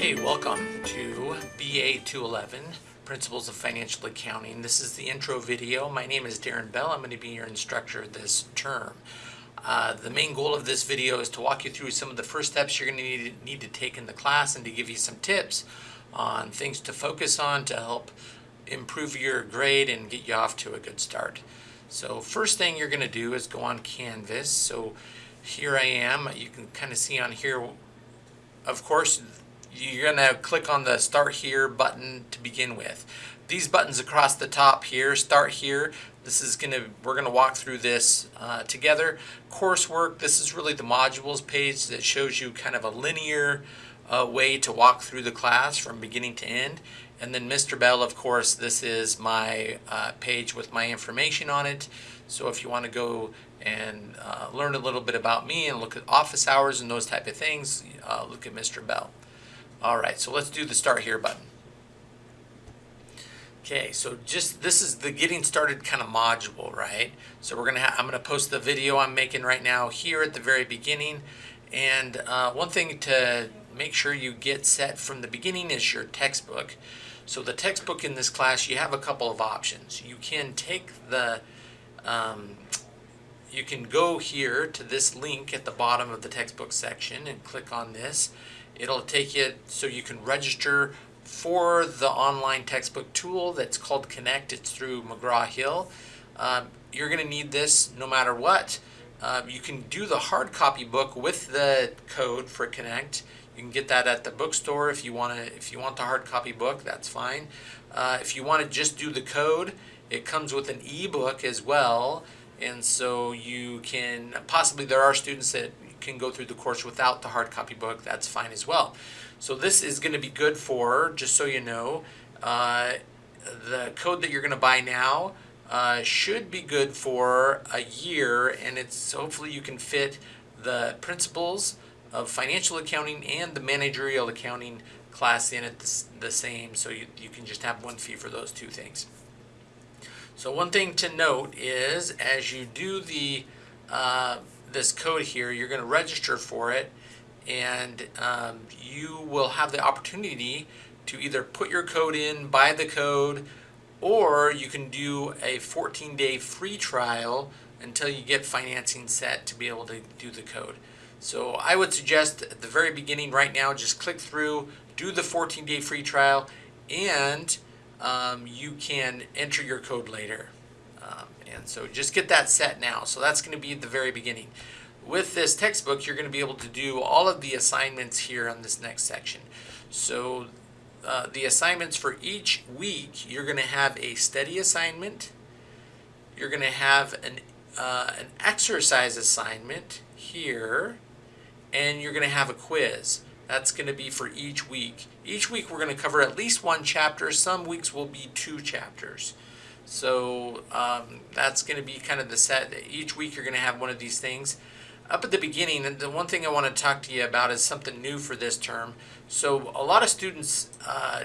Hey, welcome to BA 211, Principles of Financial Accounting. This is the intro video. My name is Darren Bell. I'm going to be your instructor this term. Uh, the main goal of this video is to walk you through some of the first steps you're going to need, need to take in the class and to give you some tips on things to focus on to help improve your grade and get you off to a good start. So first thing you're going to do is go on Canvas. So here I am. You can kind of see on here, of course, you're going to click on the start here button to begin with. These buttons across the top here, start here, this is going to, we're going to walk through this uh, together. Coursework, this is really the modules page that shows you kind of a linear uh, way to walk through the class from beginning to end. And then Mr. Bell, of course, this is my uh, page with my information on it. So if you want to go and uh, learn a little bit about me and look at office hours and those type of things, uh, look at Mr. Bell. All right, so let's do the start here button. Okay, so just this is the getting started kind of module, right? So we're gonna I'm gonna post the video I'm making right now here at the very beginning. And uh, one thing to make sure you get set from the beginning is your textbook. So the textbook in this class, you have a couple of options. You can take the, um, you can go here to this link at the bottom of the textbook section and click on this It'll take you so you can register for the online textbook tool that's called Connect. It's through McGraw-Hill. Um, you're going to need this no matter what. Uh, you can do the hard copy book with the code for Connect. You can get that at the bookstore if you want to. If you want the hard copy book, that's fine. Uh, if you want to just do the code, it comes with an ebook as well, and so you can possibly there are students that can go through the course without the hard copy book, that's fine as well. So this is going to be good for, just so you know, uh, the code that you're going to buy now uh, should be good for a year and it's hopefully you can fit the principles of financial accounting and the managerial accounting class in at the, the same so you, you can just have one fee for those two things. So one thing to note is as you do the uh, this code here, you're going to register for it and um, you will have the opportunity to either put your code in, buy the code, or you can do a 14 day free trial until you get financing set to be able to do the code. So I would suggest at the very beginning right now, just click through, do the 14 day free trial, and um, you can enter your code later. Um, and so just get that set now. So that's going to be at the very beginning. With this textbook, you're going to be able to do all of the assignments here on this next section. So uh, the assignments for each week, you're going to have a study assignment. You're going to have an, uh, an exercise assignment here. And you're going to have a quiz. That's going to be for each week. Each week we're going to cover at least one chapter. Some weeks will be two chapters. So um, that's going to be kind of the set. Each week you're going to have one of these things. Up at the beginning, the one thing I want to talk to you about is something new for this term. So a lot of students uh,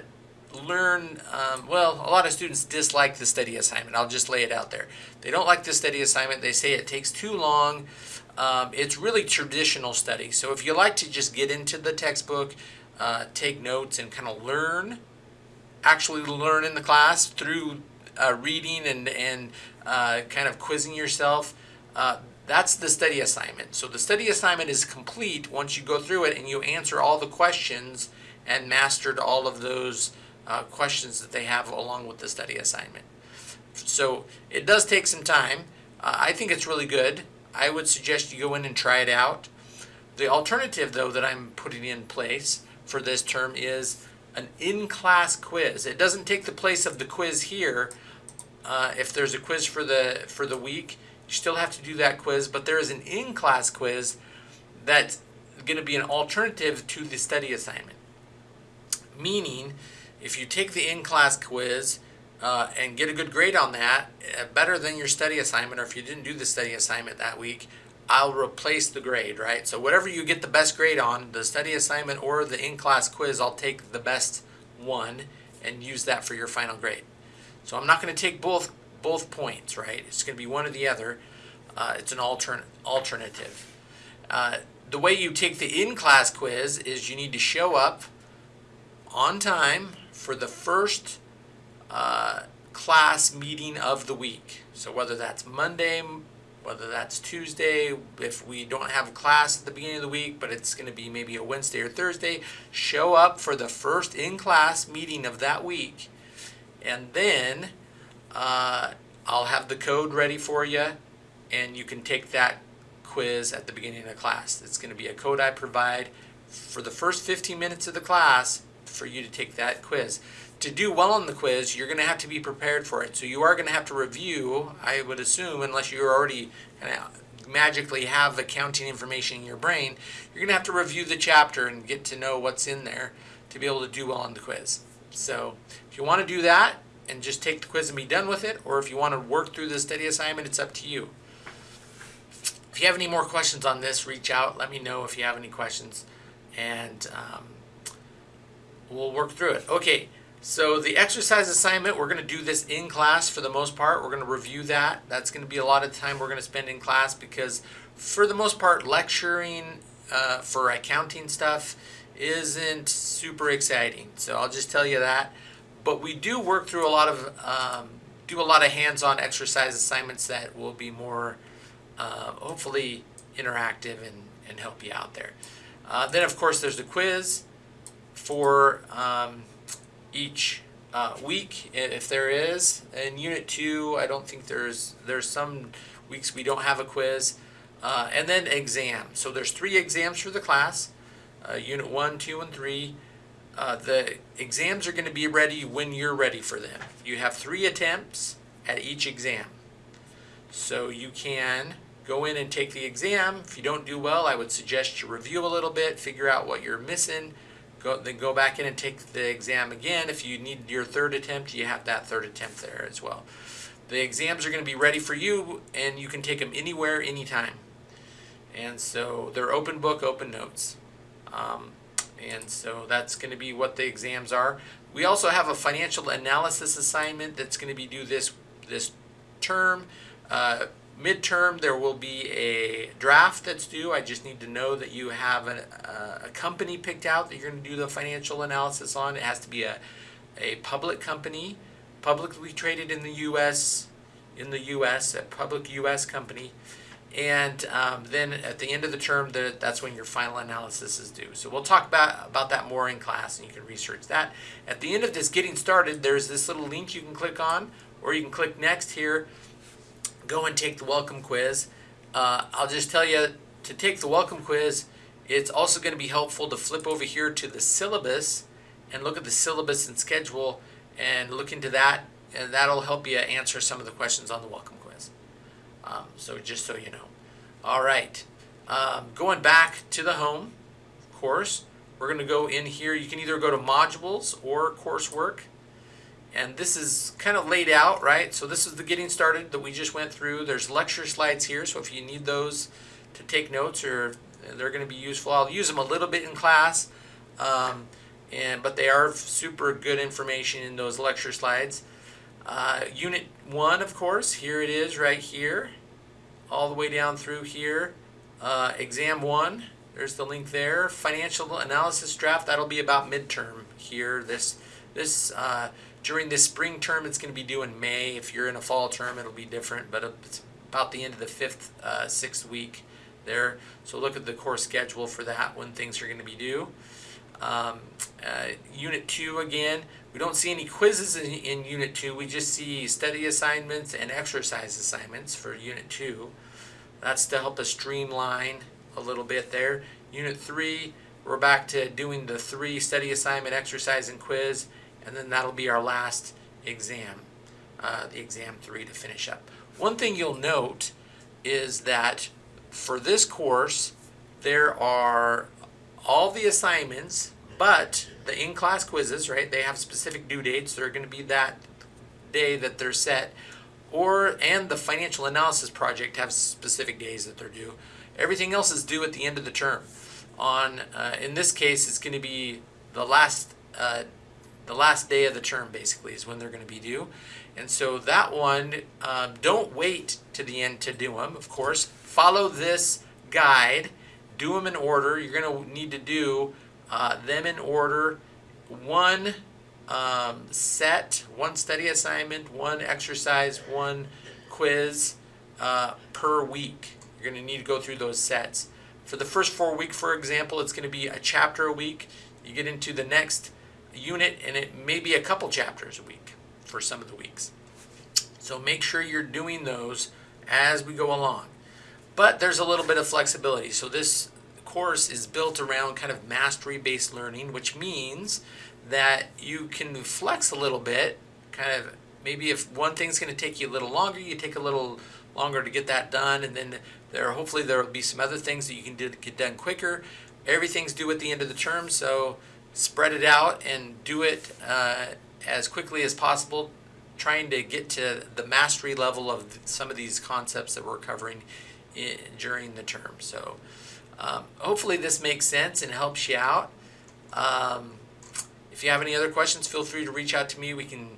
learn, um, well, a lot of students dislike the study assignment. I'll just lay it out there. They don't like the study assignment. They say it takes too long. Um, it's really traditional study. So if you like to just get into the textbook, uh, take notes and kind of learn, actually learn in the class through uh, reading and, and uh, kind of quizzing yourself, uh, that's the study assignment. So the study assignment is complete once you go through it and you answer all the questions and mastered all of those uh, questions that they have along with the study assignment. So it does take some time. Uh, I think it's really good. I would suggest you go in and try it out. The alternative though that I'm putting in place for this term is an in-class quiz. It doesn't take the place of the quiz here. Uh, if there's a quiz for the for the week, you still have to do that quiz, but there is an in-class quiz that's going to be an alternative to the study assignment. Meaning, if you take the in-class quiz uh, and get a good grade on that, uh, better than your study assignment, or if you didn't do the study assignment that week, I'll replace the grade, right? So whatever you get the best grade on, the study assignment or the in-class quiz, I'll take the best one and use that for your final grade. So I'm not going to take both both points, right? It's going to be one or the other. Uh, it's an altern alternative. Uh, the way you take the in-class quiz is you need to show up on time for the first uh, class meeting of the week. So whether that's Monday, whether that's Tuesday, if we don't have a class at the beginning of the week, but it's going to be maybe a Wednesday or Thursday, show up for the first in class meeting of that week. And then uh, I'll have the code ready for you, and you can take that quiz at the beginning of class. It's going to be a code I provide for the first 15 minutes of the class for you to take that quiz to do well on the quiz, you're going to have to be prepared for it. So you are going to have to review, I would assume, unless you already kind of magically have accounting information in your brain, you're going to have to review the chapter and get to know what's in there to be able to do well on the quiz. So if you want to do that and just take the quiz and be done with it, or if you want to work through the study assignment, it's up to you. If you have any more questions on this, reach out. Let me know if you have any questions, and um, we'll work through it. Okay. So the exercise assignment, we're going to do this in class for the most part. We're going to review that. That's going to be a lot of time we're going to spend in class because for the most part, lecturing uh, for accounting stuff isn't super exciting. So I'll just tell you that. But we do work through a lot of, um, do a lot of hands-on exercise assignments that will be more, uh, hopefully interactive and, and help you out there. Uh, then of course there's the quiz for um, each uh, week if there is. In Unit 2, I don't think there's, there's some weeks we don't have a quiz. Uh, and then exam. So there's three exams for the class, uh, Unit 1, 2, and 3. Uh, the exams are going to be ready when you're ready for them. You have three attempts at each exam. So you can go in and take the exam. If you don't do well, I would suggest you review a little bit, figure out what you're missing, Go, then go back in and take the exam again. If you need your third attempt, you have that third attempt there as well. The exams are going to be ready for you, and you can take them anywhere, anytime. And so they're open book, open notes. Um, and so that's going to be what the exams are. We also have a financial analysis assignment that's going to be due this this term. Uh, midterm there will be a draft that's due. I just need to know that you have a, a, company picked out that you're going to do the financial analysis on. It has to be a, a public company publicly traded in the us in the us a public us company. And um, then at the end of the term the, that's when your final analysis is due. So we'll talk about, about that more in class and you can research that. At the end of this getting started there's this little link you can click on or you can click next here go and take the welcome quiz. Uh, I'll just tell you to take the welcome quiz, it's also going to be helpful to flip over here to the syllabus and look at the syllabus and schedule and look into that and that'll help you answer some of the questions on the welcome quiz. Um, so just so you know. All right, um, going back to the home course, we're going to go in here. You can either go to modules or coursework and this is kind of laid out, right? So this is the getting started that we just went through. There's lecture slides here, so if you need those to take notes or they're going to be useful, I'll use them a little bit in class, um, and but they are super good information in those lecture slides. Uh, unit 1, of course, here it is right here, all the way down through here. Uh, exam 1, there's the link there. Financial analysis draft, that'll be about midterm here. This, this uh, during this spring term, it's going to be due in May. If you're in a fall term, it'll be different, but it's about the end of the fifth, uh, sixth week there. So look at the course schedule for that when things are going to be due. Um, uh, unit 2 again, we don't see any quizzes in, in Unit 2. We just see study assignments and exercise assignments for Unit 2. That's to help us streamline a little bit there. Unit 3, we're back to doing the three study assignment, exercise, and quiz and then that'll be our last exam, uh, the exam three to finish up. One thing you'll note is that for this course, there are all the assignments, but the in-class quizzes, right, they have specific due dates. They're going to be that day that they're set. Or, and the financial analysis project have specific days that they're due. Everything else is due at the end of the term. On, uh, in this case, it's going to be the last uh, the last day of the term basically is when they're going to be due. And so that one, um, don't wait to the end to do them, of course. Follow this guide, do them in order. You're going to need to do uh, them in order one um, set, one study assignment, one exercise, one quiz uh, per week. You're going to need to go through those sets. For the first four week, for example, it's going to be a chapter a week. You get into the next unit, and it may be a couple chapters a week for some of the weeks. So make sure you're doing those as we go along. But there's a little bit of flexibility. So this course is built around kind of mastery based learning, which means that you can flex a little bit, kind of maybe if one thing's going to take you a little longer, you take a little longer to get that done, and then there hopefully there will be some other things that you can do, to get done quicker. Everything's due at the end of the term, so spread it out and do it uh, as quickly as possible, trying to get to the mastery level of some of these concepts that we're covering in, during the term. So um, hopefully this makes sense and helps you out. Um, if you have any other questions, feel free to reach out to me. We can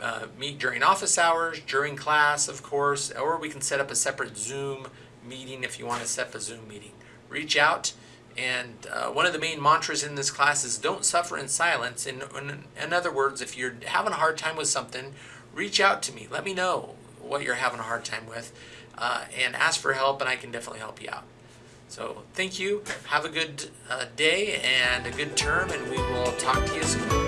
uh, meet during office hours, during class, of course, or we can set up a separate Zoom meeting if you want to set up a Zoom meeting. Reach out. And uh, one of the main mantras in this class is don't suffer in silence. In, in, in other words, if you're having a hard time with something, reach out to me. Let me know what you're having a hard time with uh, and ask for help, and I can definitely help you out. So thank you. Have a good uh, day and a good term, and we will talk to you soon.